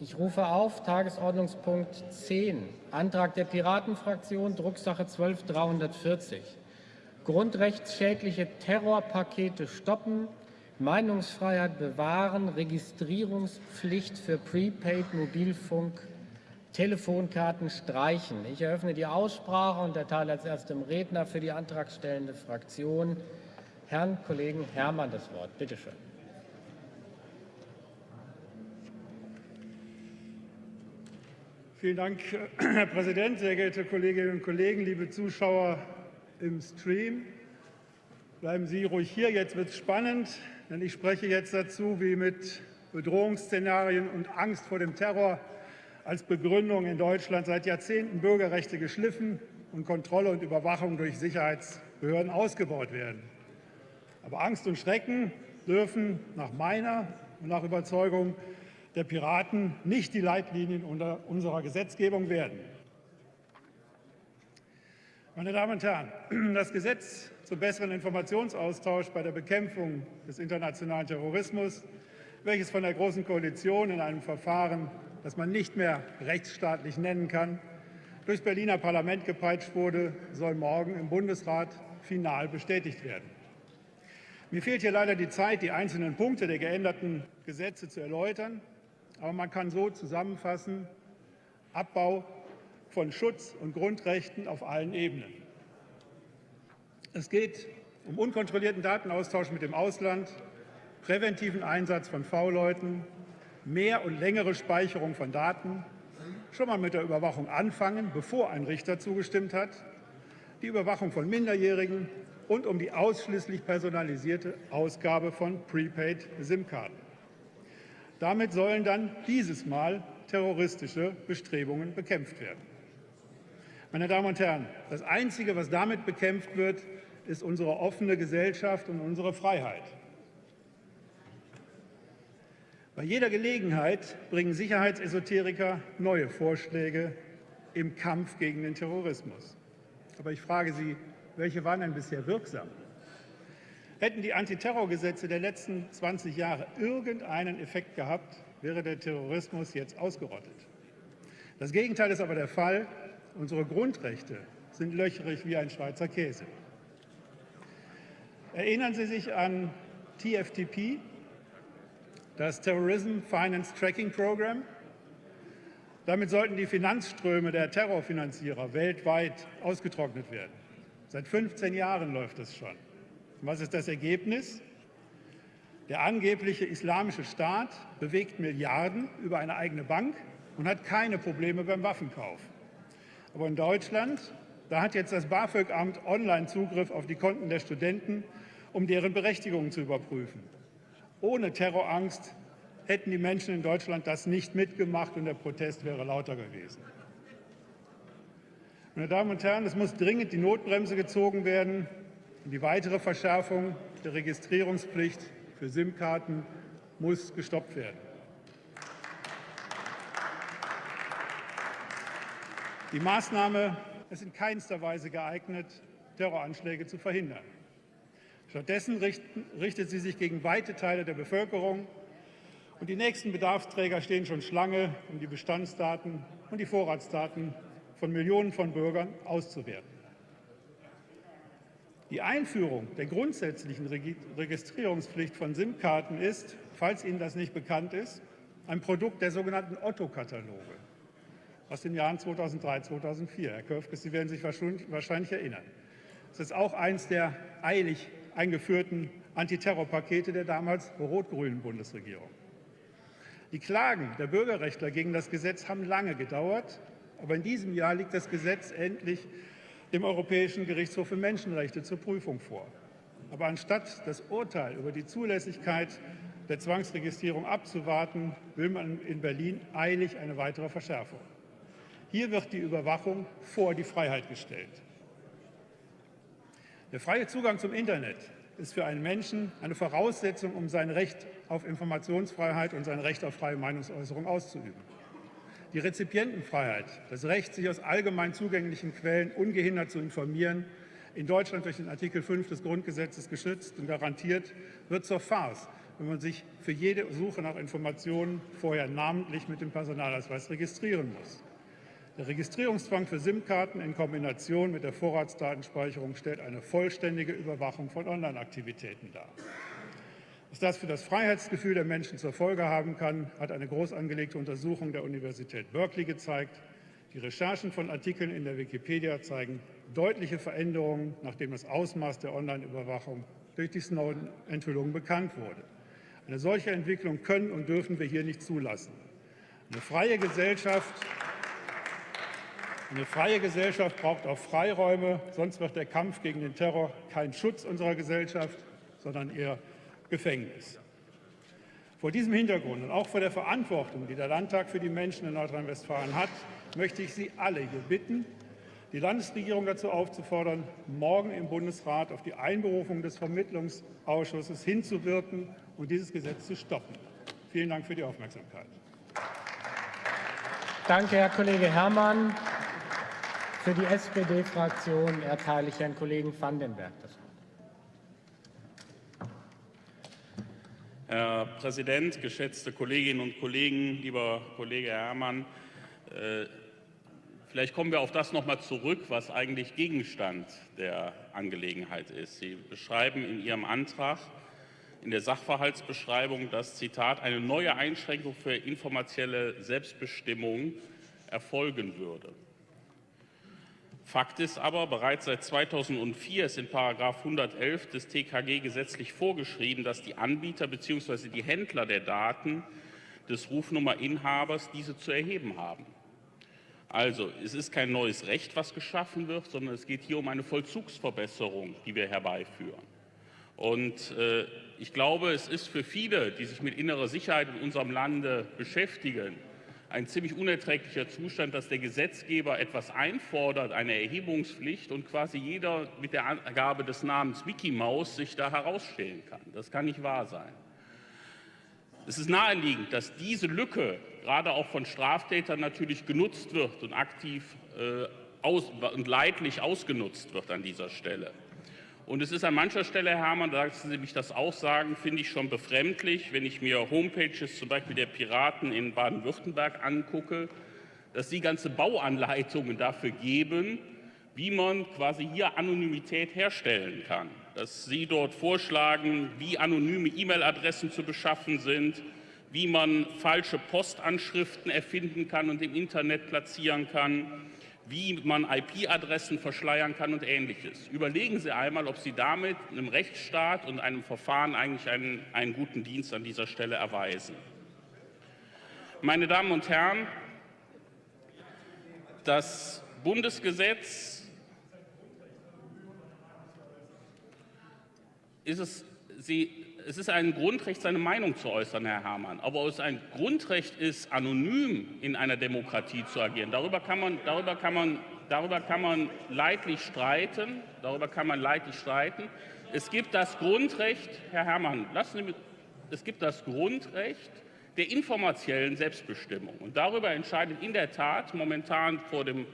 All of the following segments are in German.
Ich rufe auf Tagesordnungspunkt 10, Antrag der Piratenfraktion, Drucksache 12340. Grundrechtsschädliche Terrorpakete stoppen, Meinungsfreiheit bewahren, Registrierungspflicht für Prepaid-Mobilfunk, Telefonkarten streichen. Ich eröffne die Aussprache und erteile als erstem Redner für die antragstellende Fraktion Herrn Kollegen Herrmann das Wort. Bitte schön. Vielen Dank, Herr Präsident, sehr geehrte Kolleginnen und Kollegen, liebe Zuschauer im Stream. Bleiben Sie ruhig hier, jetzt wird es spannend, denn ich spreche jetzt dazu, wie mit Bedrohungsszenarien und Angst vor dem Terror als Begründung in Deutschland seit Jahrzehnten Bürgerrechte geschliffen und Kontrolle und Überwachung durch Sicherheitsbehörden ausgebaut werden. Aber Angst und Schrecken dürfen nach meiner und nach Überzeugung der Piraten nicht die Leitlinien unserer Gesetzgebung werden. Meine Damen und Herren, das Gesetz zum besseren Informationsaustausch bei der Bekämpfung des internationalen Terrorismus, welches von der Großen Koalition in einem Verfahren, das man nicht mehr rechtsstaatlich nennen kann, durchs Berliner Parlament gepeitscht wurde, soll morgen im Bundesrat final bestätigt werden. Mir fehlt hier leider die Zeit, die einzelnen Punkte der geänderten Gesetze zu erläutern. Aber man kann so zusammenfassen, Abbau von Schutz und Grundrechten auf allen Ebenen. Es geht um unkontrollierten Datenaustausch mit dem Ausland, präventiven Einsatz von V-Leuten, mehr und längere Speicherung von Daten, schon mal mit der Überwachung anfangen, bevor ein Richter zugestimmt hat, die Überwachung von Minderjährigen und um die ausschließlich personalisierte Ausgabe von Prepaid-SIM-Karten. Damit sollen dann dieses Mal terroristische Bestrebungen bekämpft werden. Meine Damen und Herren, das Einzige, was damit bekämpft wird, ist unsere offene Gesellschaft und unsere Freiheit. Bei jeder Gelegenheit bringen Sicherheitsesoteriker neue Vorschläge im Kampf gegen den Terrorismus. Aber ich frage Sie, welche waren denn bisher wirksam? Hätten die Antiterrorgesetze der letzten 20 Jahre irgendeinen Effekt gehabt, wäre der Terrorismus jetzt ausgerottet. Das Gegenteil ist aber der Fall. Unsere Grundrechte sind löcherig wie ein Schweizer Käse. Erinnern Sie sich an TFTP, das Terrorism Finance Tracking Program? Damit sollten die Finanzströme der Terrorfinanzierer weltweit ausgetrocknet werden. Seit 15 Jahren läuft das schon. Was ist das Ergebnis? Der angebliche Islamische Staat bewegt Milliarden über eine eigene Bank und hat keine Probleme beim Waffenkauf. Aber in Deutschland, da hat jetzt das BAföG-Amt Online-Zugriff auf die Konten der Studenten, um deren Berechtigungen zu überprüfen. Ohne Terrorangst hätten die Menschen in Deutschland das nicht mitgemacht und der Protest wäre lauter gewesen. Meine Damen und Herren, es muss dringend die Notbremse gezogen werden. Die weitere Verschärfung der Registrierungspflicht für SIM-Karten muss gestoppt werden. Die Maßnahme ist in keinster Weise geeignet, Terroranschläge zu verhindern. Stattdessen richtet sie sich gegen weite Teile der Bevölkerung. Und die nächsten Bedarfsträger stehen schon Schlange, um die Bestandsdaten und die Vorratsdaten von Millionen von Bürgern auszuwerten. Die Einführung der grundsätzlichen Registrierungspflicht von SIM-Karten ist, falls Ihnen das nicht bekannt ist, ein Produkt der sogenannten Otto-Kataloge aus den Jahren 2003, 2004. Herr Köfke, Sie werden sich wahrscheinlich erinnern. Es ist auch eines der eilig eingeführten Antiterrorpakete der damals rot-grünen Bundesregierung. Die Klagen der Bürgerrechtler gegen das Gesetz haben lange gedauert, aber in diesem Jahr liegt das Gesetz endlich dem Europäischen Gerichtshof für Menschenrechte zur Prüfung vor. Aber anstatt das Urteil über die Zulässigkeit der Zwangsregistrierung abzuwarten, will man in Berlin eilig eine weitere Verschärfung. Hier wird die Überwachung vor die Freiheit gestellt. Der freie Zugang zum Internet ist für einen Menschen eine Voraussetzung, um sein Recht auf Informationsfreiheit und sein Recht auf freie Meinungsäußerung auszuüben. Die Rezipientenfreiheit, das Recht, sich aus allgemein zugänglichen Quellen ungehindert zu informieren, in Deutschland durch den Artikel 5 des Grundgesetzes geschützt und garantiert, wird zur Farce, wenn man sich für jede Suche nach Informationen vorher namentlich mit dem Personalausweis registrieren muss. Der Registrierungszwang für SIM-Karten in Kombination mit der Vorratsdatenspeicherung stellt eine vollständige Überwachung von Online-Aktivitäten dar. Was das für das Freiheitsgefühl der Menschen zur Folge haben kann, hat eine groß angelegte Untersuchung der Universität Berkeley gezeigt. Die Recherchen von Artikeln in der Wikipedia zeigen deutliche Veränderungen, nachdem das Ausmaß der Online-Überwachung durch die Snowden-Enthüllung bekannt wurde. Eine solche Entwicklung können und dürfen wir hier nicht zulassen. Eine freie Gesellschaft, eine freie Gesellschaft braucht auch Freiräume, sonst wird der Kampf gegen den Terror kein Schutz unserer Gesellschaft, sondern eher Gefängnis. Vor diesem Hintergrund und auch vor der Verantwortung, die der Landtag für die Menschen in Nordrhein-Westfalen hat, möchte ich Sie alle hier bitten, die Landesregierung dazu aufzufordern, morgen im Bundesrat auf die Einberufung des Vermittlungsausschusses hinzuwirken und dieses Gesetz zu stoppen. Vielen Dank für die Aufmerksamkeit. Danke, Herr Kollege Herrmann. Für die SPD-Fraktion erteile ich Herrn Kollegen Vandenberg das Wort. Herr Präsident, geschätzte Kolleginnen und Kollegen, lieber Kollege Herrmann, äh, vielleicht kommen wir auf das noch mal zurück, was eigentlich Gegenstand der Angelegenheit ist. Sie beschreiben in Ihrem Antrag in der Sachverhaltsbeschreibung, dass Zitat eine neue Einschränkung für informationelle Selbstbestimmung erfolgen würde. Fakt ist aber, bereits seit 2004 ist in § 111 des TKG gesetzlich vorgeschrieben, dass die Anbieter bzw. die Händler der Daten des Rufnummerinhabers diese zu erheben haben. Also, es ist kein neues Recht, was geschaffen wird, sondern es geht hier um eine Vollzugsverbesserung, die wir herbeiführen. Und äh, ich glaube, es ist für viele, die sich mit innerer Sicherheit in unserem Lande beschäftigen, ein ziemlich unerträglicher Zustand, dass der Gesetzgeber etwas einfordert, eine Erhebungspflicht, und quasi jeder mit der Angabe des Namens Mickey Maus sich da herausstellen kann. Das kann nicht wahr sein. Es ist naheliegend, dass diese Lücke gerade auch von Straftätern natürlich genutzt wird und aktiv äh, aus, und leidlich ausgenutzt wird an dieser Stelle. Und es ist an mancher Stelle, Herr Herrmann, da lassen Sie mich das auch sagen, finde ich schon befremdlich, wenn ich mir Homepages zum Beispiel der Piraten in Baden-Württemberg angucke, dass sie ganze Bauanleitungen dafür geben, wie man quasi hier Anonymität herstellen kann. Dass Sie dort vorschlagen, wie anonyme E-Mail-Adressen zu beschaffen sind, wie man falsche Postanschriften erfinden kann und im Internet platzieren kann, wie man IP-Adressen verschleiern kann und Ähnliches. Überlegen Sie einmal, ob Sie damit einem Rechtsstaat und einem Verfahren eigentlich einen, einen guten Dienst an dieser Stelle erweisen. Meine Damen und Herren, das Bundesgesetz ist es, Sie es ist ein Grundrecht, seine Meinung zu äußern, Herr Herrmann. Aber ob es ein Grundrecht ist, anonym in einer Demokratie zu agieren, darüber kann man, darüber kann man, darüber kann man leidlich streiten. Darüber kann man leidlich streiten. Es gibt das Grundrecht, Herr Herrmann, lassen Sie mich, es gibt das Grundrecht der informationellen Selbstbestimmung. Und darüber entscheidet in der Tat momentan vor dem,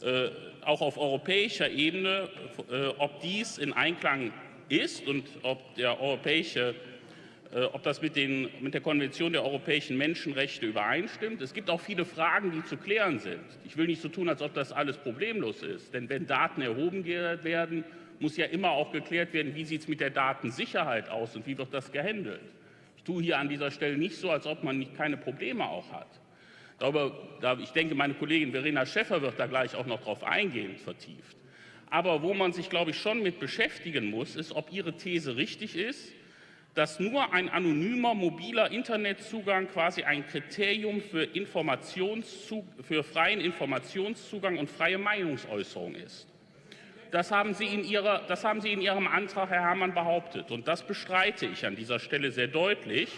äh, auch auf europäischer Ebene, äh, ob dies in Einklang ist und ob, der europäische, äh, ob das mit, den, mit der Konvention der europäischen Menschenrechte übereinstimmt. Es gibt auch viele Fragen, die zu klären sind. Ich will nicht so tun, als ob das alles problemlos ist. Denn wenn Daten erhoben werden, muss ja immer auch geklärt werden, wie sieht es mit der Datensicherheit aus und wie wird das gehandelt. Ich tue hier an dieser Stelle nicht so, als ob man nicht keine Probleme auch hat. Darüber, ich denke, meine Kollegin Verena Schäffer wird da gleich auch noch darauf eingehen, vertieft. Aber wo man sich, glaube ich, schon mit beschäftigen muss, ist, ob Ihre These richtig ist, dass nur ein anonymer mobiler Internetzugang quasi ein Kriterium für, für freien Informationszugang und freie Meinungsäußerung ist. Das haben, Sie in Ihrer, das haben Sie in Ihrem Antrag, Herr Herrmann, behauptet. Und das bestreite ich an dieser Stelle sehr deutlich.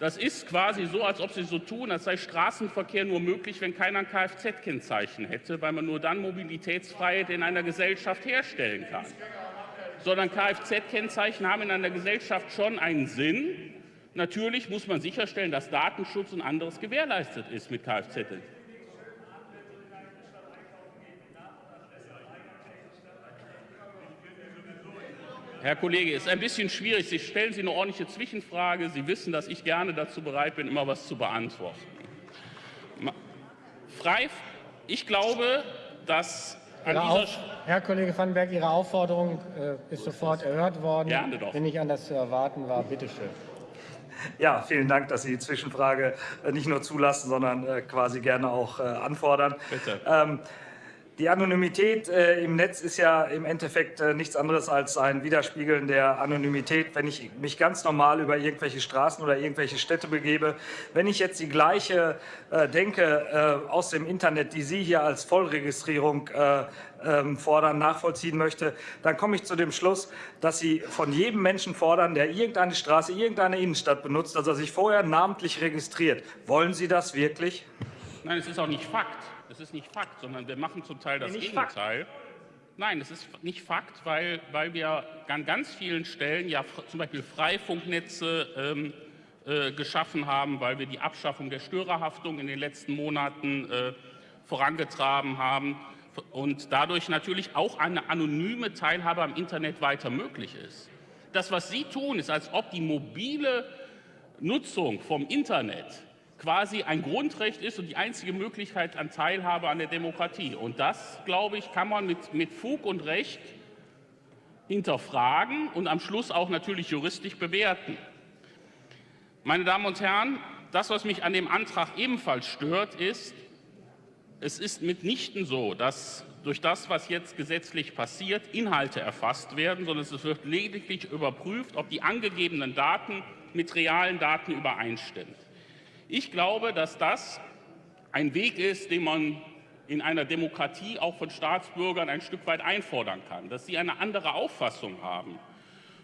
Das ist quasi so, als ob Sie so tun, als sei Straßenverkehr nur möglich, wenn keiner ein Kfz-Kennzeichen hätte, weil man nur dann Mobilitätsfreiheit in einer Gesellschaft herstellen kann. Sondern Kfz-Kennzeichen haben in einer Gesellschaft schon einen Sinn. Natürlich muss man sicherstellen, dass Datenschutz und anderes gewährleistet ist mit Kfz. Herr Kollege, ist ein bisschen schwierig. Sie stellen Sie eine ordentliche Zwischenfrage. Sie wissen, dass ich gerne dazu bereit bin, immer was zu beantworten. Frei, ich glaube, dass Auf, Herr Kollege Vandenberg, Ihre Aufforderung äh, ist sofort erhört worden. Gerne doch. Wenn nicht anders zu erwarten war, bitteschön. Ja, vielen Dank, dass Sie die Zwischenfrage äh, nicht nur zulassen, sondern äh, quasi gerne auch äh, anfordern. Bitte. Ähm, die Anonymität äh, im Netz ist ja im Endeffekt äh, nichts anderes als ein Widerspiegeln der Anonymität. Wenn ich mich ganz normal über irgendwelche Straßen oder irgendwelche Städte begebe, wenn ich jetzt die gleiche äh, Denke äh, aus dem Internet, die Sie hier als Vollregistrierung äh, ähm, fordern, nachvollziehen möchte, dann komme ich zu dem Schluss, dass Sie von jedem Menschen fordern, der irgendeine Straße, irgendeine Innenstadt benutzt, dass er sich vorher namentlich registriert. Wollen Sie das wirklich? Nein, es ist auch nicht Fakt. Es ist nicht Fakt, sondern wir machen zum Teil das nicht Gegenteil. Nein, es ist nicht Fakt, weil, weil wir an ganz vielen Stellen ja zum Beispiel Freifunknetze ähm, äh, geschaffen haben, weil wir die Abschaffung der Störerhaftung in den letzten Monaten äh, vorangetragen haben und dadurch natürlich auch eine anonyme Teilhabe am Internet weiter möglich ist. Das, was Sie tun, ist, als ob die mobile Nutzung vom Internet quasi ein Grundrecht ist und die einzige Möglichkeit an Teilhabe an der Demokratie. Und das, glaube ich, kann man mit, mit Fug und Recht hinterfragen und am Schluss auch natürlich juristisch bewerten. Meine Damen und Herren, das, was mich an dem Antrag ebenfalls stört, ist, es ist mitnichten so, dass durch das, was jetzt gesetzlich passiert, Inhalte erfasst werden, sondern es wird lediglich überprüft, ob die angegebenen Daten mit realen Daten übereinstimmen. Ich glaube, dass das ein Weg ist, den man in einer Demokratie auch von Staatsbürgern ein Stück weit einfordern kann, dass sie eine andere Auffassung haben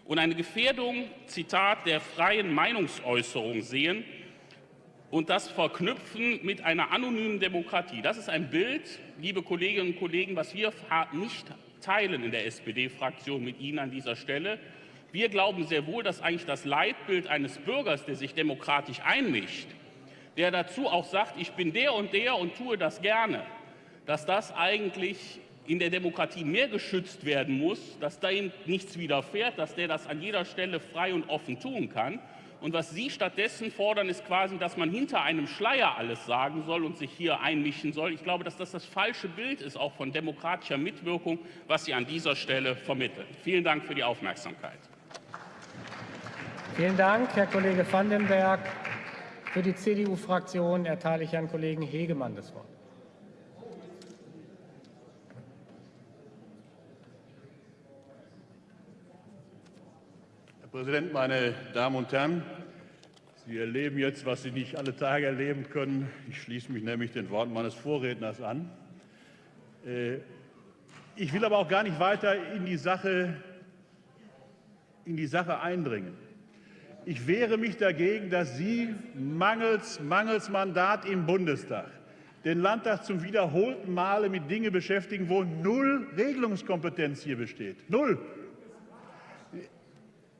und eine Gefährdung, Zitat, der freien Meinungsäußerung sehen und das verknüpfen mit einer anonymen Demokratie. Das ist ein Bild, liebe Kolleginnen und Kollegen, was wir nicht teilen in der SPD-Fraktion mit Ihnen an dieser Stelle. Wir glauben sehr wohl, dass eigentlich das Leitbild eines Bürgers, der sich demokratisch einmischt, der dazu auch sagt, ich bin der und der und tue das gerne, dass das eigentlich in der Demokratie mehr geschützt werden muss, dass da ihm nichts widerfährt, dass der das an jeder Stelle frei und offen tun kann. Und was Sie stattdessen fordern, ist quasi, dass man hinter einem Schleier alles sagen soll und sich hier einmischen soll. Ich glaube, dass das das falsche Bild ist, auch von demokratischer Mitwirkung, was Sie an dieser Stelle vermitteln. Vielen Dank für die Aufmerksamkeit. Vielen Dank, Herr Kollege Vandenberg. Für die CDU-Fraktion erteile ich Herrn Kollegen Hegemann das Wort. Herr Präsident, meine Damen und Herren! Sie erleben jetzt, was Sie nicht alle Tage erleben können. Ich schließe mich nämlich den Worten meines Vorredners an. Äh, Ich will aber auch gar nicht weiter in die Sache, in die Sache eindringen. Ich wehre mich dagegen, dass Sie mangels, mangels Mandat im Bundestag den Landtag zum wiederholten Male mit Dingen beschäftigen, wo null Regelungskompetenz hier besteht. Null.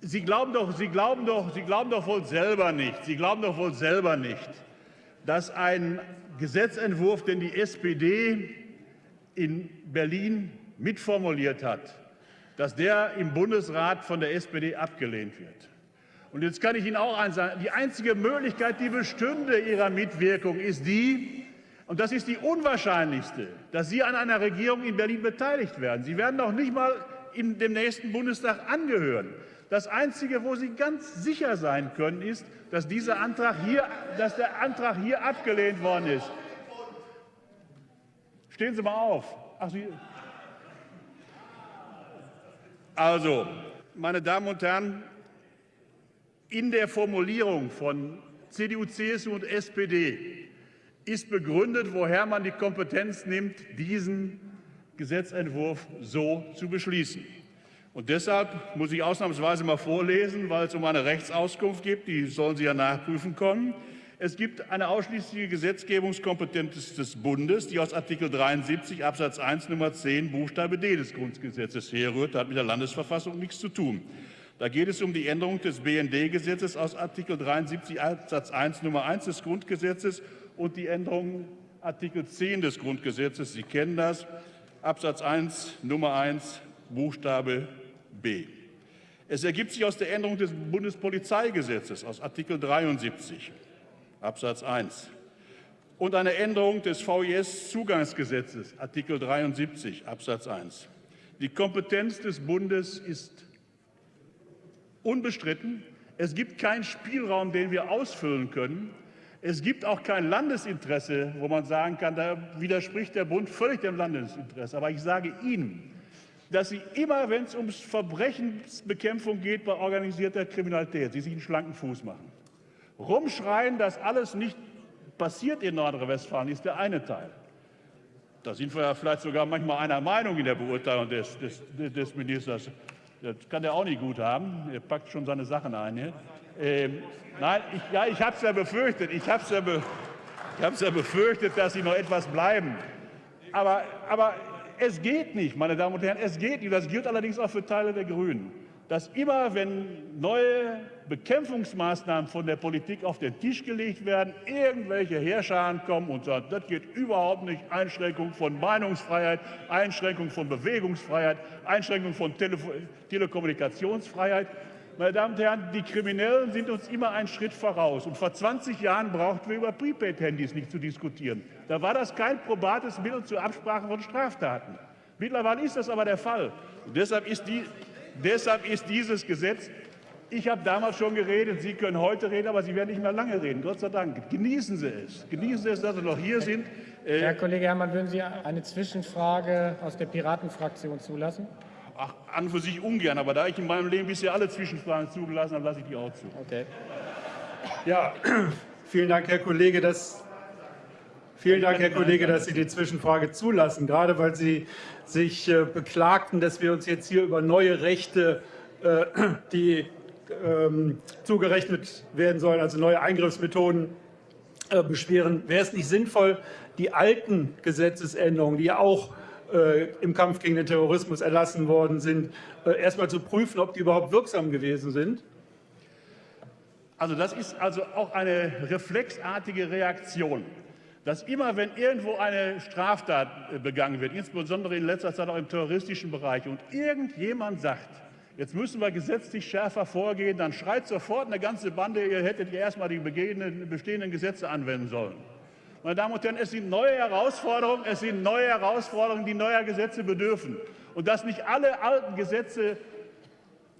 Sie glauben doch, Sie glauben doch, Sie glauben doch wohl selber nicht, Sie glauben doch wohl selber nicht, dass ein Gesetzentwurf, den die SPD in Berlin mitformuliert hat, dass der im Bundesrat von der SPD abgelehnt wird. Und jetzt kann ich Ihnen auch eins sagen, die einzige Möglichkeit, die bestünde Ihrer Mitwirkung, ist die, und das ist die unwahrscheinlichste, dass Sie an einer Regierung in Berlin beteiligt werden. Sie werden noch nicht mal in dem nächsten Bundestag angehören. Das Einzige, wo Sie ganz sicher sein können, ist, dass dieser Antrag hier, dass der Antrag hier abgelehnt worden ist. Stehen Sie mal auf. Ach, Sie also, meine Damen und Herren, in der Formulierung von CDU, CSU und SPD ist begründet, woher man die Kompetenz nimmt, diesen Gesetzentwurf so zu beschließen. Und deshalb muss ich ausnahmsweise mal vorlesen, weil es um eine Rechtsauskunft geht, die sollen Sie ja nachprüfen können. Es gibt eine ausschließliche Gesetzgebungskompetenz des Bundes, die aus Artikel 73 Absatz 1 Nummer 10 Buchstabe D des Grundgesetzes herrührt. Das hat mit der Landesverfassung nichts zu tun. Da geht es um die Änderung des BND-Gesetzes aus Artikel 73 Absatz 1 Nummer 1 des Grundgesetzes und die Änderung Artikel 10 des Grundgesetzes. Sie kennen das. Absatz 1 Nummer 1 Buchstabe B. Es ergibt sich aus der Änderung des Bundespolizeigesetzes aus Artikel 73 Absatz 1 und einer Änderung des VIS-Zugangsgesetzes Artikel 73 Absatz 1. Die Kompetenz des Bundes ist unbestritten. Es gibt keinen Spielraum, den wir ausfüllen können. Es gibt auch kein Landesinteresse, wo man sagen kann, da widerspricht der Bund völlig dem Landesinteresse. Aber ich sage Ihnen, dass Sie immer, wenn es um Verbrechensbekämpfung geht bei organisierter Kriminalität, Sie sich einen schlanken Fuß machen. Rumschreien, dass alles nicht passiert in Nordrhein-Westfalen, ist der eine Teil. Da sind wir ja vielleicht sogar manchmal einer Meinung in der Beurteilung des, des, des Ministers. Das kann er auch nicht gut haben. Er packt schon seine Sachen ein. Hier. Ähm, nein, ich, ja, ich habe es ja befürchtet. Ich habe es ja, be, ja befürchtet, dass Sie noch etwas bleiben. Aber, aber es geht nicht, meine Damen und Herren, es geht nicht. Das gilt allerdings auch für Teile der Grünen dass immer, wenn neue Bekämpfungsmaßnahmen von der Politik auf den Tisch gelegt werden, irgendwelche Herrscher kommen und sagen, das geht überhaupt nicht, Einschränkung von Meinungsfreiheit, Einschränkung von Bewegungsfreiheit, Einschränkung von Tele Telekommunikationsfreiheit. Meine Damen und Herren, die Kriminellen sind uns immer einen Schritt voraus. Und vor 20 Jahren brauchten wir über Prepaid-Handys nicht zu diskutieren. Da war das kein probates Mittel zur Absprache von Straftaten. Mittlerweile ist das aber der Fall. Und deshalb ist die, Deshalb ist dieses Gesetz, ich habe damals schon geredet, Sie können heute reden, aber Sie werden nicht mehr lange reden, Gott sei Dank. Genießen Sie es. Genießen Sie es, dass Sie noch hier sind. Äh, Herr Kollege Herrmann, würden Sie eine Zwischenfrage aus der Piratenfraktion zulassen? Ach, an und für sich ungern, aber da ich in meinem Leben bisher alle Zwischenfragen zugelassen habe, lasse ich die auch zu. Okay. Ja, vielen Dank, Herr Kollege. Das Vielen Dank, Herr Kollege, dass Sie die Zwischenfrage zulassen, gerade weil Sie sich äh, beklagten, dass wir uns jetzt hier über neue Rechte, äh, die ähm, zugerechnet werden sollen, also neue Eingriffsmethoden, äh, beschweren. Wäre es nicht sinnvoll, die alten Gesetzesänderungen, die ja auch im Kampf gegen den Terrorismus erlassen worden sind, erstmal zu prüfen, ob die überhaupt wirksam gewesen sind? Also das ist also auch eine reflexartige Reaktion dass immer, wenn irgendwo eine Straftat äh, begangen wird, insbesondere in letzter Zeit auch im terroristischen Bereich, und irgendjemand sagt, jetzt müssen wir gesetzlich schärfer vorgehen, dann schreit sofort eine ganze Bande, ihr hättet ja erstmal die bestehenden Gesetze anwenden sollen. Meine Damen und Herren, es sind neue Herausforderungen, es sind neue Herausforderungen, die neuer Gesetze bedürfen. Und dass nicht alle alten Gesetze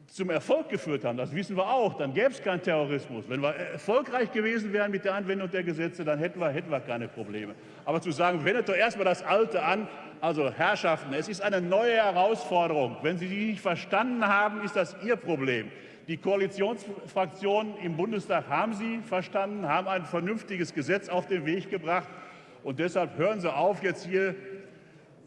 zum Erfolg geführt haben, das wissen wir auch, dann gäbe es keinen Terrorismus. Wenn wir erfolgreich gewesen wären mit der Anwendung der Gesetze, dann hätten wir, hätten wir keine Probleme. Aber zu sagen, wendet doch erstmal das Alte an, also Herrschaften, es ist eine neue Herausforderung. Wenn Sie die nicht verstanden haben, ist das Ihr Problem. Die Koalitionsfraktionen im Bundestag haben sie verstanden, haben ein vernünftiges Gesetz auf den Weg gebracht. Und deshalb hören Sie auf, jetzt hier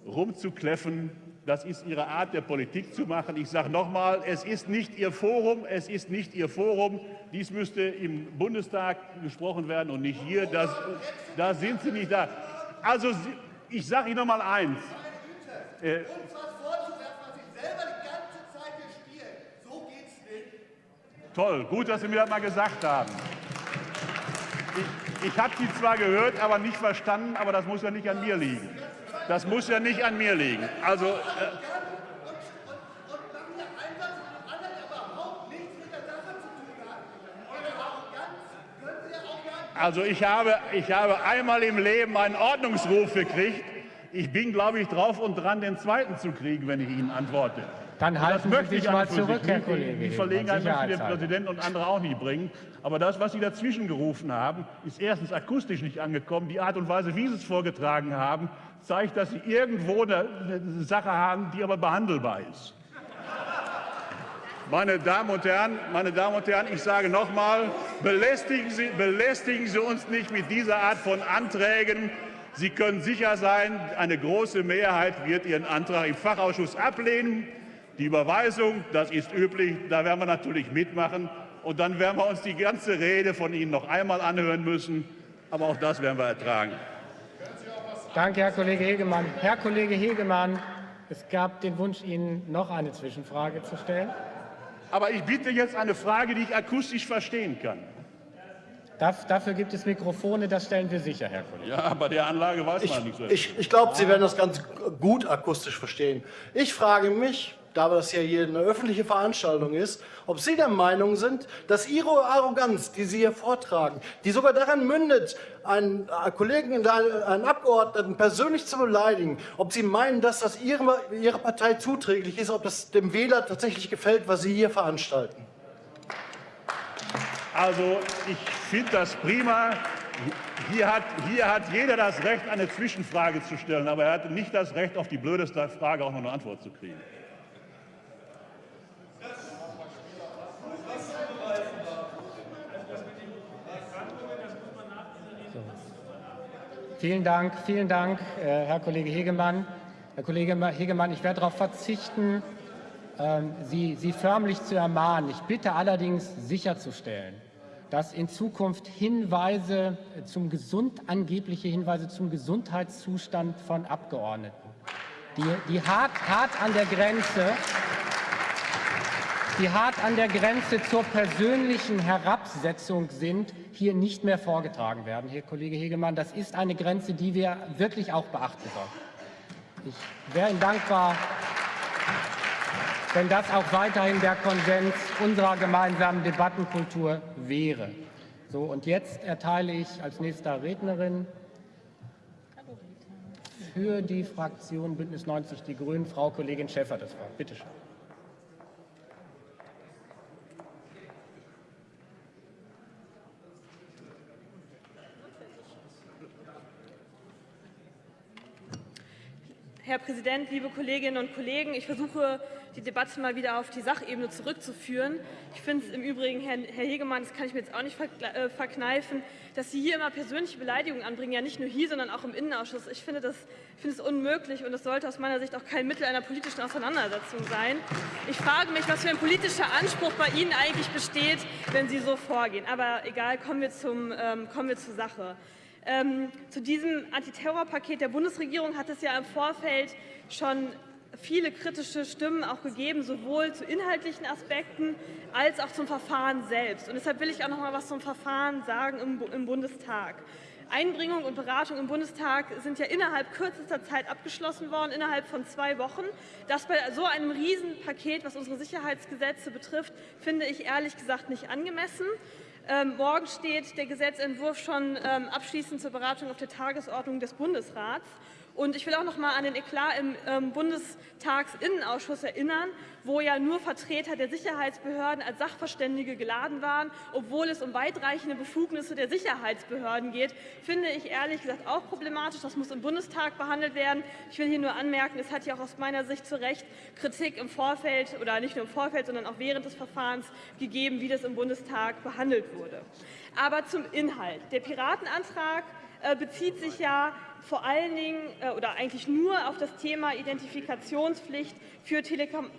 rumzukläffen das ist Ihre Art der Politik zu machen. Ich sage noch einmal, es ist nicht Ihr Forum, es ist nicht Ihr Forum. Dies müsste im Bundestag gesprochen werden und nicht hier. Das, da sind Sie nicht da. Also ich sage Ihnen noch mal eins. Äh, Toll, gut, dass Sie mir das mal gesagt haben. Ich, ich habe Sie zwar gehört, aber nicht verstanden, aber das muss ja nicht an mir liegen. Das muss ja nicht an mir liegen. Also, äh, also ich habe, ich habe einmal im Leben einen Ordnungsruf gekriegt. Ich bin, glaube ich, drauf und dran, den zweiten zu kriegen, wenn ich Ihnen antworte. Dann halten Sie sich mal zurück, Herr Kollege. Die Verlegenheit möchte der Präsident und andere auch nicht bringen. Aber das, was Sie dazwischen gerufen haben, ist erstens akustisch nicht angekommen. Die Art und Weise, wie Sie es vorgetragen haben, zeigt, dass Sie irgendwo eine, Sache haben, die aber behandelbar ist. Meine Damen und Herren, meine Damen und Herren, ich sage noch mal, belästigen Sie, belästigen Sie uns nicht mit dieser Art von Anträgen. Sie können sicher sein, eine große Mehrheit wird Ihren Antrag im Fachausschuss ablehnen. Die Überweisung, das ist üblich, da werden wir natürlich mitmachen. Und dann werden wir uns die ganze Rede von Ihnen noch einmal anhören müssen. Aber auch das werden wir ertragen. Danke, Herr Kollege Hegemann. Herr Kollege Hegemann, es gab den Wunsch, Ihnen noch eine Zwischenfrage zu stellen. Aber ich bitte jetzt eine Frage, die ich akustisch verstehen kann. Dafür gibt es Mikrofone, das stellen wir sicher, Herr Kollege. Ja, bei der Anlage weiß ich, man nicht so. Ich, ich glaube, Sie werden das ganz gut akustisch verstehen. Ich frage mich, da das ja hier eine öffentliche Veranstaltung ist, ob Sie der Meinung sind, dass Ihre Arroganz, die Sie hier vortragen, die sogar daran mündet, einen äh, Kollegen, einen Abgeordneten persönlich zu beleidigen, ob Sie meinen, dass das Ihre, Ihre Partei zuträglich ist, ob das dem Wähler tatsächlich gefällt, was Sie hier veranstalten. Also ich finde das prima. Hier hat, hier hat jeder das Recht, eine Zwischenfrage zu stellen, aber er hat nicht das Recht, auf die blödeste Frage auch noch eine Antwort zu kriegen. Vielen Dank, vielen Dank, äh, Herr Kollege Hegemann. Herr Kollege Hegemann, ich werde darauf verzichten, ähm, Sie, Sie förmlich zu ermahnen. Ich bitte allerdings sicherzustellen, dass in Zukunft Hinweise zum Gesund, angebliche Hinweise zum Gesundheitszustand von Abgeordneten, die, die hart, hart an der Grenze die hart an der Grenze zur persönlichen Herabsetzung sind, hier nicht mehr vorgetragen werden, Herr Kollege Hegemann. Das ist eine Grenze, die wir wirklich auch beachten sollten. Ich wäre Ihnen dankbar, wenn das auch weiterhin der Konsens unserer gemeinsamen Debattenkultur wäre. So, und jetzt erteile ich als nächster Rednerin für die Fraktion Bündnis 90 Die Grünen Frau Kollegin Schäfer das Wort. Bitte schön. Herr Präsident, liebe Kolleginnen und Kollegen! Ich versuche, die Debatte mal wieder auf die Sachebene zurückzuführen. Ich finde es im Übrigen, Herr, Hegemann, das kann ich mir jetzt auch nicht äh, verkneifen, dass Sie hier immer persönliche Beleidigungen anbringen, ja nicht nur hier, sondern auch im Innenausschuss. Ich finde das finde es unmöglich und das sollte aus meiner Sicht auch kein Mittel einer politischen Auseinandersetzung sein. Ich frage mich, was für ein politischer Anspruch bei Ihnen eigentlich besteht, wenn Sie so vorgehen. Aber egal, kommen wir, zum, ähm, kommen wir zur Sache. Ähm, zu diesem Antiterrorpaket der Bundesregierung hat es ja im Vorfeld schon viele kritische Stimmen auch gegeben, sowohl zu inhaltlichen Aspekten als auch zum Verfahren selbst. Und deshalb will ich auch noch mal was zum Verfahren sagen im, im Bundestag. Einbringung und Beratung im Bundestag sind ja innerhalb kürzester Zeit abgeschlossen worden, innerhalb von zwei Wochen. Das bei so einem Riesenpaket, was unsere Sicherheitsgesetze betrifft, finde ich ehrlich gesagt nicht angemessen. Ähm, morgen steht der Gesetzentwurf schon ähm, abschließend zur Beratung auf der Tagesordnung des Bundesrats. Und ich will auch noch mal an den Eklat im ähm, Bundestagsinnenausschuss erinnern, wo ja nur Vertreter der Sicherheitsbehörden als Sachverständige geladen waren, obwohl es um weitreichende Befugnisse der Sicherheitsbehörden geht, finde ich ehrlich gesagt auch problematisch. Das muss im Bundestag behandelt werden. Ich will hier nur anmerken, es hat ja auch aus meiner Sicht zu Recht Kritik im Vorfeld oder nicht nur im Vorfeld, sondern auch während des Verfahrens gegeben, wie das im Bundestag behandelt wurde. Aber zum Inhalt. Der Piratenantrag äh, bezieht sich ja vor allen Dingen äh, oder eigentlich nur auf das Thema Identifikationspflicht für Telekom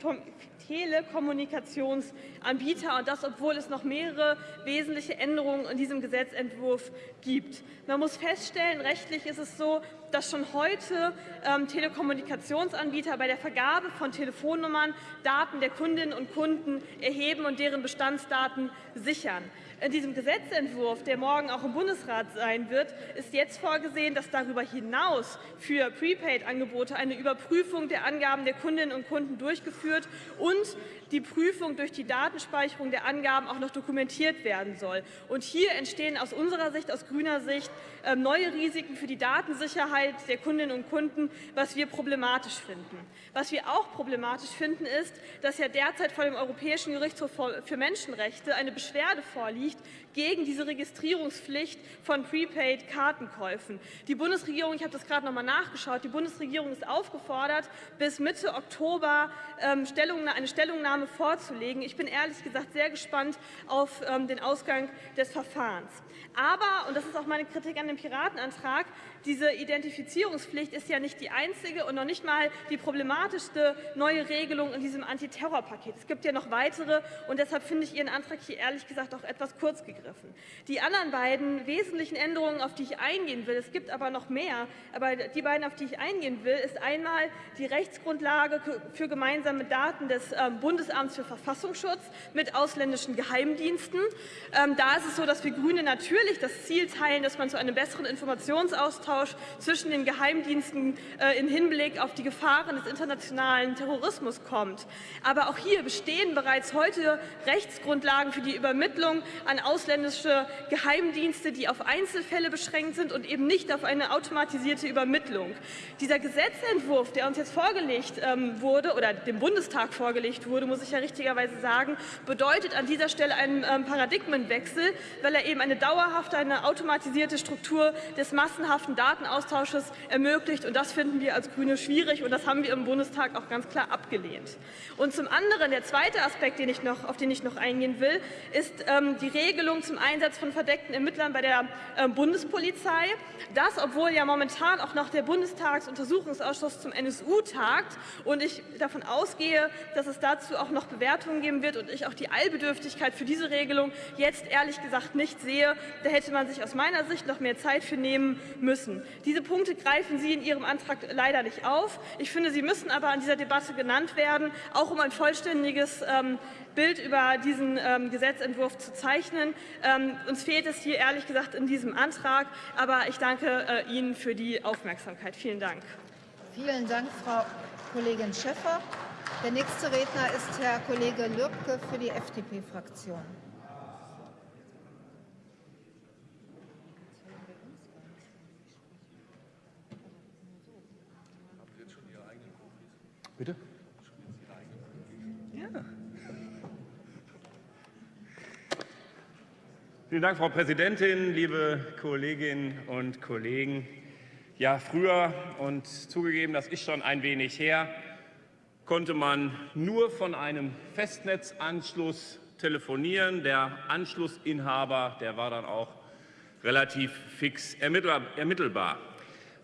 Telekommunikationsanbieter und das, obwohl es noch mehrere wesentliche Änderungen in diesem Gesetzentwurf gibt. Man muss feststellen, rechtlich ist es so, dass schon heute ähm, Telekommunikationsanbieter bei der Vergabe von Telefonnummern Daten der Kundinnen und Kunden erheben und deren Bestandsdaten sichern. In diesem Gesetzentwurf, der morgen auch im Bundesrat sein wird, ist jetzt vorgesehen, dass darüber hinaus für Prepaid-Angebote eine Überprüfung der Angaben der Kundinnen und Kunden durchgeführt und die Prüfung durch die Datenspeicherung der Angaben auch noch dokumentiert werden soll. Und hier entstehen aus unserer Sicht, aus grüner Sicht, ähm, neue Risiken für die Datensicherheit der Kundinnen und Kunden, was wir problematisch finden. Was wir auch problematisch finden, ist, dass ja derzeit vor dem Europäischen Gerichtshof für Menschenrechte eine Beschwerde vorliegt gegen diese Registrierungspflicht von Prepaid-Kartenkäufen. Die Bundesregierung, ich habe das gerade noch mal nachgeschaut, die Bundesregierung ist aufgefordert, bis Mitte Oktober ähm, eine Stellungnahme vorzulegen. Ich bin ehrlich gesagt sehr gespannt auf ähm, den Ausgang des Verfahrens. Aber, und das ist auch meine Kritik an dem Piratenantrag, diese Identifizierungspflicht ist ja nicht die einzige und noch nicht mal die problematischste neue Regelung in diesem Antiterrorpaket. Es gibt ja noch weitere und deshalb finde ich Ihren Antrag hier ehrlich gesagt auch etwas kurz gegriffen. Die anderen beiden wesentlichen Änderungen, auf die ich eingehen will, es gibt aber noch mehr. Aber die beiden, auf die ich eingehen will, ist einmal die Rechtsgrundlage für gemeinsame Daten des ähm, Bundesamts für Verfassungsschutz mit ausländischen Geheimdiensten. Ähm, da ist es so, dass wir Grüne natürlich das Ziel teilen, dass man zu einem besseren Informationsaustausch zwischen den Geheimdiensten äh, im Hinblick auf die Gefahren des internationalen Terrorismus kommt. Aber auch hier bestehen bereits heute Rechtsgrundlagen für die Übermittlung an ausländische Geheimdienste, die auf Einzelfälle beschränkt sind und eben nicht auf eine automatisierte Übermittlung. Dieser Gesetzentwurf, der uns jetzt vorgelegt ähm, wurde oder dem Bundestag vorgelegt wurde, muss ich ja richtigerweise sagen, bedeutet an dieser Stelle einen ähm, Paradigmenwechsel, weil er eben eine dauerhafte, eine automatisierte Struktur des massenhaften Datenaustausches ermöglicht. Und das finden wir als Grüne schwierig und das haben wir im Bundestag auch ganz klar abgelehnt. Und zum anderen, der zweite Aspekt, den ich noch, auf den ich noch eingehen will, ist ähm, die Regelung zum Einsatz von verdeckten Ermittlern bei der äh, Bundespolizei. Das, obwohl ja momentan auch noch der Bundestagsuntersuchungsausschuss zum NSU tagt und ich davon ausgehe, dass es dazu auch noch Bewertungen geben wird und ich auch die Eilbedürftigkeit für diese Regelung jetzt ehrlich gesagt nicht sehe. Da hätte man sich aus meiner Sicht noch mehr Zeit für nehmen müssen. Diese Punkte greifen Sie in Ihrem Antrag leider nicht auf. Ich finde, sie müssen aber an dieser Debatte genannt werden, auch um ein vollständiges ähm, Bild über diesen ähm, Gesetzentwurf zu zeichnen. Ähm, uns fehlt es hier ehrlich gesagt in diesem Antrag, aber ich danke äh, Ihnen für die Aufmerksamkeit. Vielen Dank. Vielen Dank, Frau Kollegin Schäffer. Der nächste Redner ist Herr Kollege Lübke für die FDP-Fraktion. Bitte? Vielen Dank, Frau Präsidentin, liebe Kolleginnen und Kollegen. Ja, früher und zugegeben, das ist schon ein wenig her, konnte man nur von einem Festnetzanschluss telefonieren. Der Anschlussinhaber, der war dann auch relativ fix ermittelbar.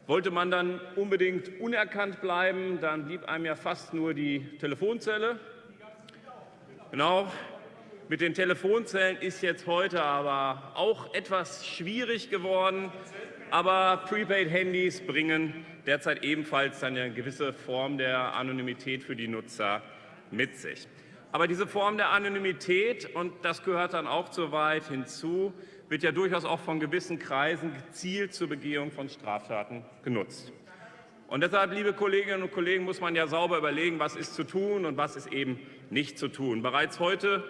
Wollte man dann unbedingt unerkannt bleiben, dann blieb einem ja fast nur die Telefonzelle. Genau, mit den Telefonzellen ist jetzt heute aber auch etwas schwierig geworden. Aber Prepaid-Handys bringen derzeit ebenfalls eine gewisse Form der Anonymität für die Nutzer mit sich. Aber diese Form der Anonymität, und das gehört dann auch zu weit hinzu, wird ja durchaus auch von gewissen Kreisen gezielt zur Begehung von Straftaten genutzt. Und deshalb, liebe Kolleginnen und Kollegen, muss man ja sauber überlegen, was ist zu tun und was ist eben nicht zu tun. Bereits heute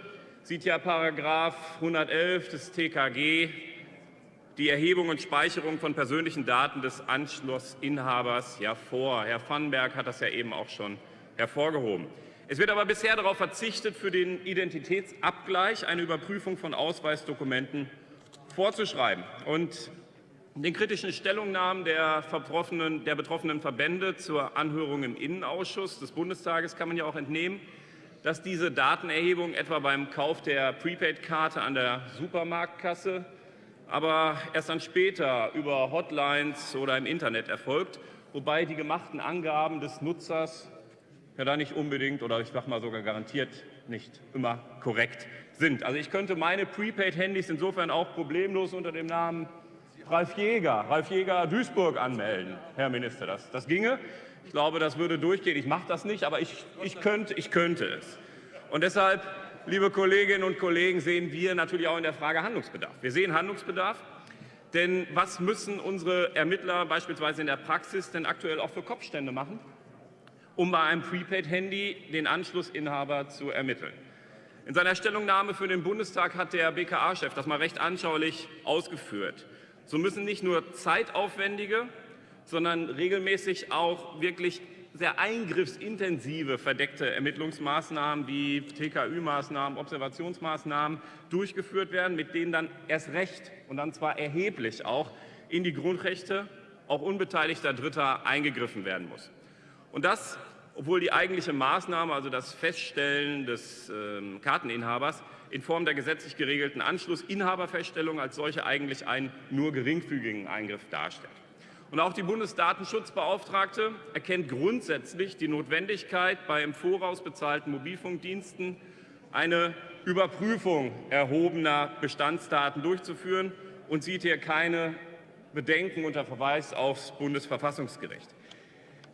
sieht ja Paragraph 111 des TKG die Erhebung und Speicherung von persönlichen Daten des Anschlussinhabers ja vor. Herr Vandenberg hat das ja eben auch schon hervorgehoben. Es wird aber bisher darauf verzichtet, für den Identitätsabgleich eine Überprüfung von Ausweisdokumenten vorzuschreiben. Und den kritischen Stellungnahmen der, der betroffenen Verbände zur Anhörung im Innenausschuss des Bundestages kann man ja auch entnehmen, dass diese Datenerhebung etwa beim Kauf der Prepaid-Karte an der Supermarktkasse, aber erst dann später über Hotlines oder im Internet erfolgt, wobei die gemachten Angaben des Nutzers ja da nicht unbedingt oder ich sage mal sogar garantiert nicht immer korrekt sind. Also ich könnte meine Prepaid-Handys insofern auch problemlos unter dem Namen Ralf Jäger, Ralf Jäger Duisburg anmelden, Herr Minister. Das, das ginge. Ich glaube, das würde durchgehen. Ich mache das nicht, aber ich, ich, könnte, ich könnte es. Und deshalb, liebe Kolleginnen und Kollegen, sehen wir natürlich auch in der Frage Handlungsbedarf. Wir sehen Handlungsbedarf. Denn was müssen unsere Ermittler beispielsweise in der Praxis denn aktuell auch für Kopfstände machen, um bei einem Prepaid-Handy den Anschlussinhaber zu ermitteln? In seiner Stellungnahme für den Bundestag hat der BKA-Chef das mal recht anschaulich ausgeführt. So müssen nicht nur zeitaufwendige, sondern regelmäßig auch wirklich sehr eingriffsintensive verdeckte Ermittlungsmaßnahmen wie TKÜ-Maßnahmen, Observationsmaßnahmen durchgeführt werden, mit denen dann erst recht und dann zwar erheblich auch in die Grundrechte auch unbeteiligter Dritter eingegriffen werden muss. Und das, obwohl die eigentliche Maßnahme, also das Feststellen des äh, Karteninhabers, in Form der gesetzlich geregelten Anschlussinhaberfeststellung als solche eigentlich einen nur geringfügigen Eingriff darstellt. Und auch die Bundesdatenschutzbeauftragte erkennt grundsätzlich die Notwendigkeit, bei im Voraus bezahlten Mobilfunkdiensten eine Überprüfung erhobener Bestandsdaten durchzuführen und sieht hier keine Bedenken unter Verweis aufs Bundesverfassungsgericht.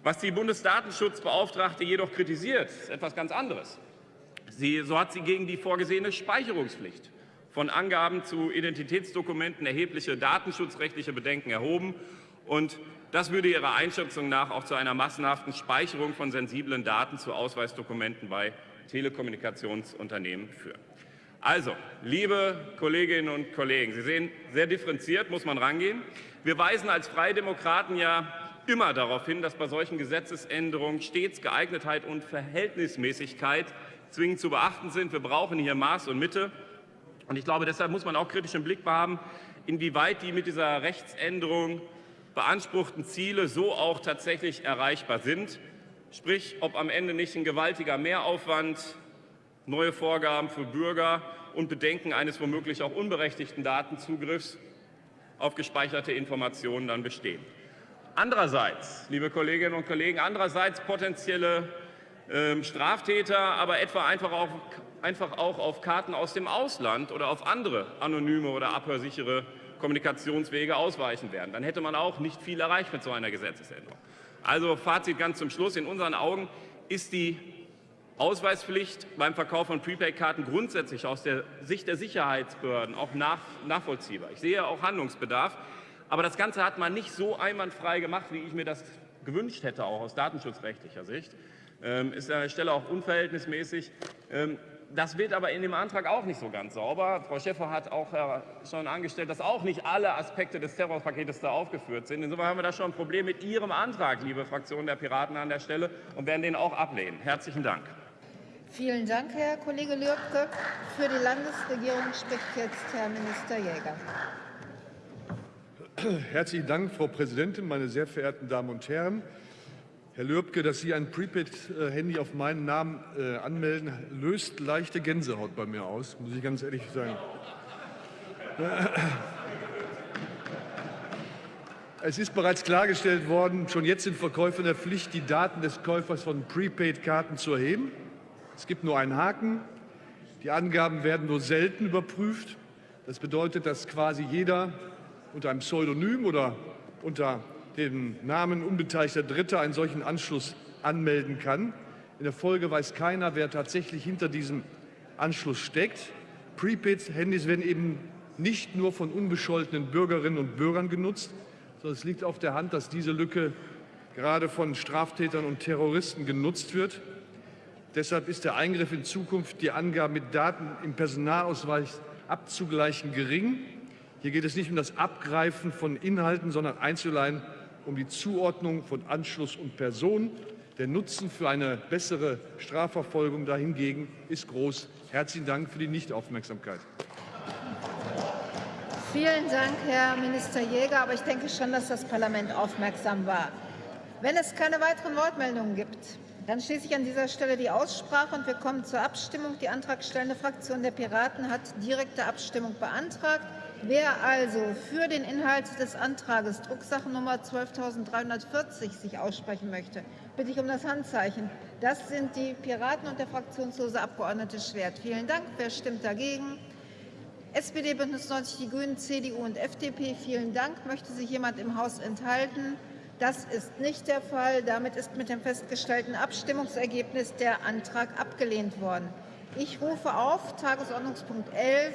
Was die Bundesdatenschutzbeauftragte jedoch kritisiert, ist etwas ganz anderes. Sie, so hat sie gegen die vorgesehene Speicherungspflicht von Angaben zu Identitätsdokumenten erhebliche datenschutzrechtliche Bedenken erhoben. Und das würde ihrer Einschätzung nach auch zu einer massenhaften Speicherung von sensiblen Daten zu Ausweisdokumenten bei Telekommunikationsunternehmen führen. Also, liebe Kolleginnen und Kollegen, Sie sehen, sehr differenziert muss man rangehen. Wir weisen als Freie Demokraten ja immer darauf hin, dass bei solchen Gesetzesänderungen stets Geeignetheit und Verhältnismäßigkeit zwingend zu beachten sind. Wir brauchen hier Maß und Mitte. Und ich glaube, deshalb muss man auch kritisch im Blick haben, inwieweit die mit dieser Rechtsänderung beanspruchten Ziele so auch tatsächlich erreichbar sind. Sprich, ob am Ende nicht ein gewaltiger Mehraufwand, neue Vorgaben für Bürger und Bedenken eines womöglich auch unberechtigten Datenzugriffs auf gespeicherte Informationen dann bestehen. Andererseits, liebe Kolleginnen und Kollegen, andererseits potenzielle äh, Straftäter, aber etwa einfach auch, einfach auch auf Karten aus dem Ausland oder auf andere anonyme oder abhörsichere Kommunikationswege ausweichen werden. Dann hätte man auch nicht viel erreicht mit so einer Gesetzesänderung. Also Fazit ganz zum Schluss. In unseren Augen ist die Ausweispflicht beim Verkauf von Prepaid-Karten grundsätzlich aus der Sicht der Sicherheitsbehörden auch nach, nachvollziehbar. Ich sehe auch Handlungsbedarf. Aber das Ganze hat man nicht so einwandfrei gemacht, wie ich mir das gewünscht hätte, auch aus datenschutzrechtlicher Sicht. Ähm, ist an der Stelle auch unverhältnismäßig. Ähm, das wird aber in dem Antrag auch nicht so ganz sauber. Frau Schäfer hat auch äh, schon angestellt, dass auch nicht alle Aspekte des Terrorpaketes da aufgeführt sind. Insofern haben wir da schon ein Problem mit Ihrem Antrag, liebe Fraktion der Piraten an der Stelle, und werden den auch ablehnen. Herzlichen Dank. Vielen Dank, Herr Kollege Lürbke. Für die Landesregierung spricht jetzt Herr Minister Jäger. Herzlichen Dank, Frau Präsidentin, meine sehr verehrten Damen und Herren. Herr Lürbke, dass Sie ein Prepaid-Handy auf meinen Namen äh, anmelden, löst leichte Gänsehaut bei mir aus, muss ich ganz ehrlich sagen. Es ist bereits klargestellt worden, schon jetzt sind Verkäufer in der Pflicht, die Daten des Käufers von Prepaid-Karten zu erheben. Es gibt nur einen Haken. Die Angaben werden nur selten überprüft. Das bedeutet, dass quasi jeder unter einem Pseudonym oder unter dem Namen unbeteiligter Dritter einen solchen Anschluss anmelden kann. In der Folge weiß keiner, wer tatsächlich hinter diesem Anschluss steckt. Prepaid-Handys werden eben nicht nur von unbescholtenen Bürgerinnen und Bürgern genutzt, sondern es liegt auf der Hand, dass diese Lücke gerade von Straftätern und Terroristen genutzt wird. Deshalb ist der Eingriff in Zukunft, die Angaben mit Daten im Personalausweis abzugleichen, gering. Hier geht es nicht um das Abgreifen von Inhalten, sondern einzeln um die Zuordnung von Anschluss und Person. Der Nutzen für eine bessere Strafverfolgung dahingegen ist groß. Herzlichen Dank für die Nichtaufmerksamkeit. Vielen Dank, Herr Minister Jäger. Aber ich denke schon, dass das Parlament aufmerksam war. Wenn es keine weiteren Wortmeldungen gibt, dann schließe ich an dieser Stelle die Aussprache und wir kommen zur Abstimmung. Die antragstellende Fraktion der Piraten hat direkte Abstimmung beantragt. Wer also für den Inhalt des Antrags Drucksachennummer 12.340 sich aussprechen möchte, bitte ich um das Handzeichen. Das sind die Piraten und der fraktionslose Abgeordnete Schwert. Vielen Dank. Wer stimmt dagegen? SPD, Bündnis 90, die Grünen, CDU und FDP. Vielen Dank. Möchte sich jemand im Haus enthalten? Das ist nicht der Fall. Damit ist mit dem festgestellten Abstimmungsergebnis der Antrag abgelehnt worden. Ich rufe auf Tagesordnungspunkt 11.